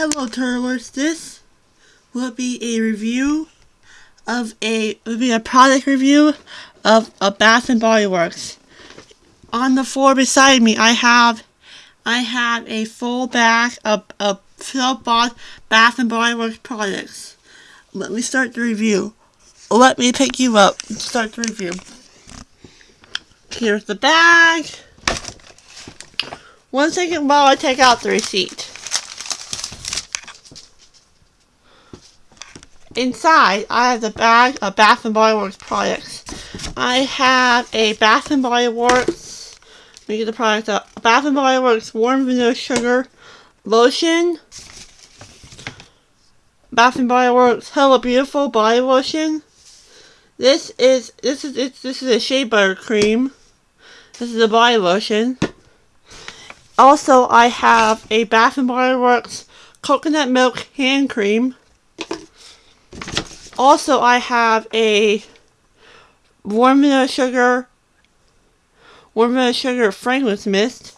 Hello turtlers, this will be a review of a will be a product review of a Bath and Body Works. On the floor beside me I have I have a full bag of, of Philip Boss Bath and Body Works products. Let me start the review. Let me pick you up and start the review. Here's the bag. One second while I take out the receipt. Inside, I have the bag of Bath and Body Works products. I have a Bath and Body Works, let me get the product up, Bath Body Works Warm Vanilla Sugar Lotion, Bath Body Works Hello Beautiful Body Lotion. This is this is it's, this is a shea butter cream. This is a body lotion. Also, I have a Bath Body Works coconut milk hand cream. Also, I have a warm sugar, warm sugar fragrance mist,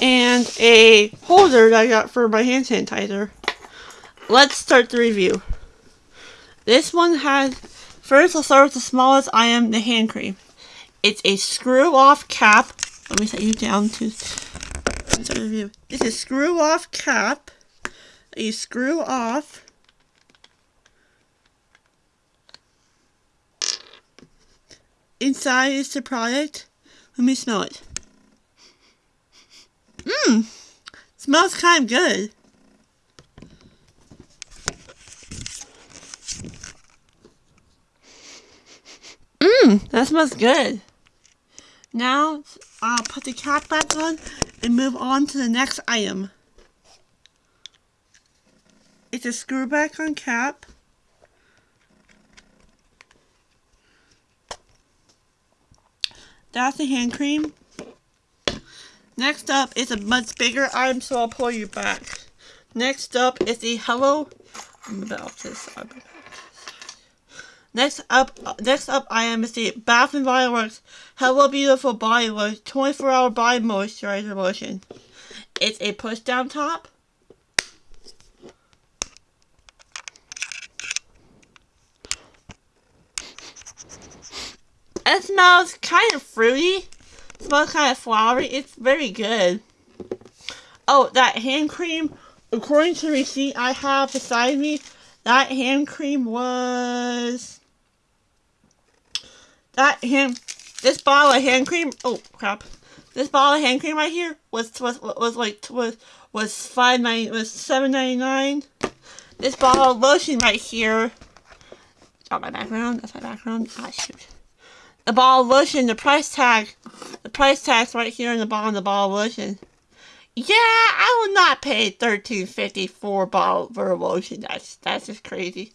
and a holder that I got for my hand sanitizer. Let's start the review. This one has, first I'll start with the smallest I am the hand cream. It's a screw off cap. Let me set you down to the review. It's a screw off cap you screw off. Inside is the product. Let me smell it. Mmm. Smells kind of good. Mmm. That smells good. Now I'll put the cap back on and move on to the next item it's a screw back on cap. That's the hand cream. Next up is a much bigger item, so I'll pull you back. Next up is the Hello. this. Next up, next up, I am the Bath and Body Works Hello Beautiful Body Lotion 24 Hour Body Moisturizer Lotion. It's a push down top. It smells kind of fruity. It smells kind of flowery. It's very good. Oh, that hand cream, according to the receipt I have beside me, that hand cream was... That hand... This bottle of hand cream... Oh, crap. This bottle of hand cream right here was was was like was was five nine was seven ninety nine. This bottle of lotion right here. Got my background. That's my background. Ah shoot the ball of lotion, the price tag, the price tag's right here in the bottom of the ball of lotion. Yeah, I will not pay thirteen fifty for ball for lotion. That's that's just crazy.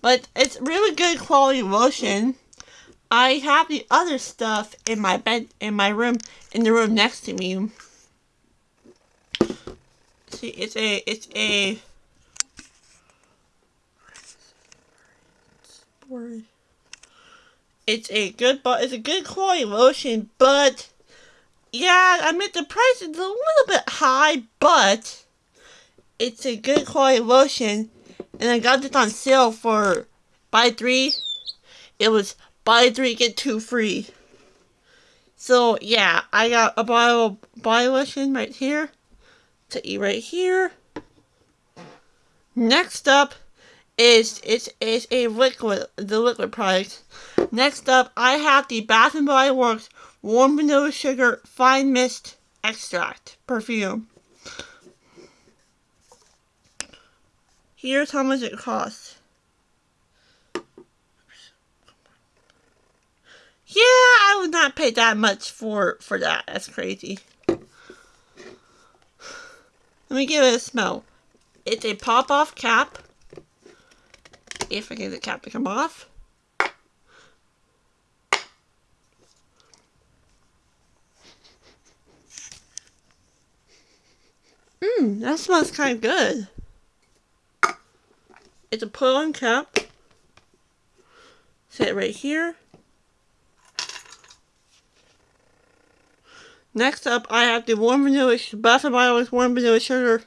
But it's really good quality lotion. I have the other stuff in my bed in my room in the room next to me. See, it's a it's a. It's a good, but it's a good quality lotion, but yeah, I mean the price is a little bit high, but it's a good quality lotion, and I got this on sale for buy three. It was buy three get two free. So yeah, I got a bottle of body lotion right here to eat right here. Next up is is is a liquid the liquid product. Next up, I have the Bath and Body Works Warm Vanilla Sugar Fine Mist Extract perfume. Here's how much it costs. Yeah, I would not pay that much for for that. That's crazy. Let me give it a smell. It's a pop-off cap. If I get the cap to come off. Mmm, that smells kind of good. It's a pull-on cap. Set right here. Next up, I have the warm vanilla, Bath and Body warm vanilla sugar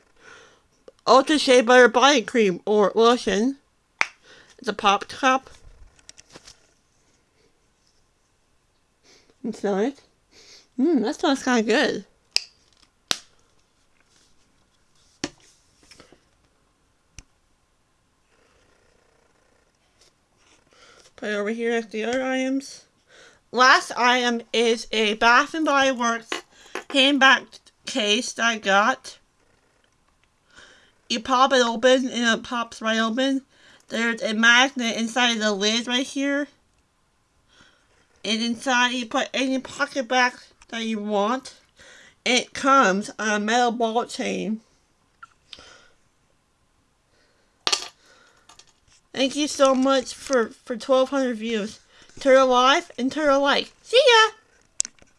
ultra shea butter body cream or lotion. It's a pop cup. And smell it. Mmm, that smells kind of good. Put it over here to the other items. Last item is a Bath and Body Works handbag case that I got. You pop it open and it pops right open. There's a magnet inside the lid right here. And inside you put any PocketBac that you want. It comes on a metal ball chain. Thank you so much for, for 1,200 views. Turtle Life and Turtle Like. See ya!